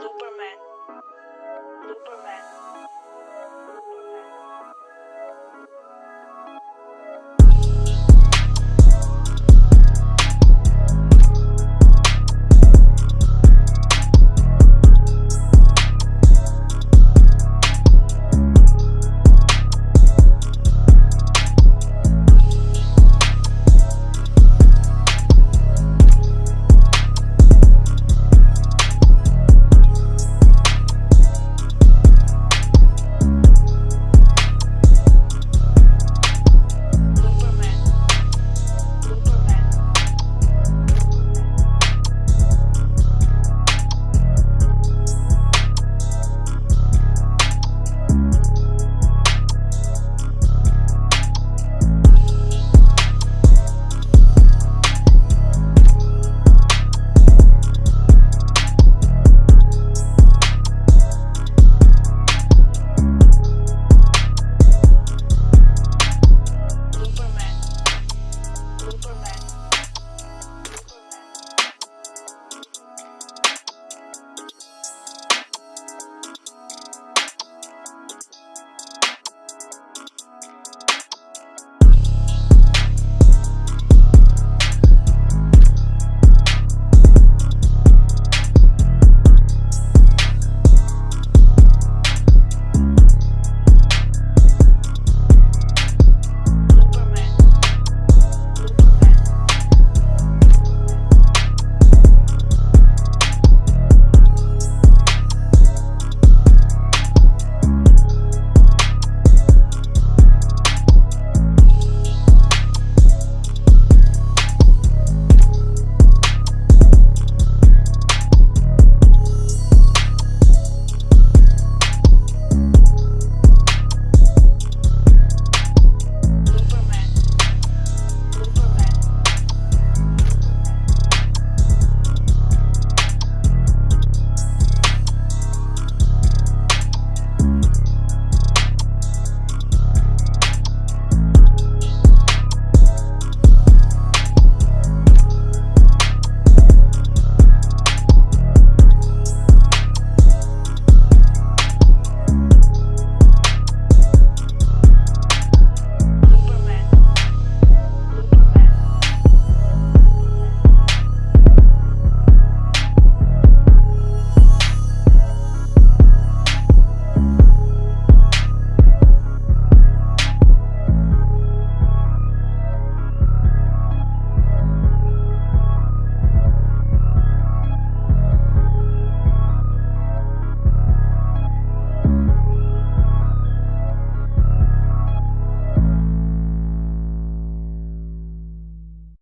Superman, Superman.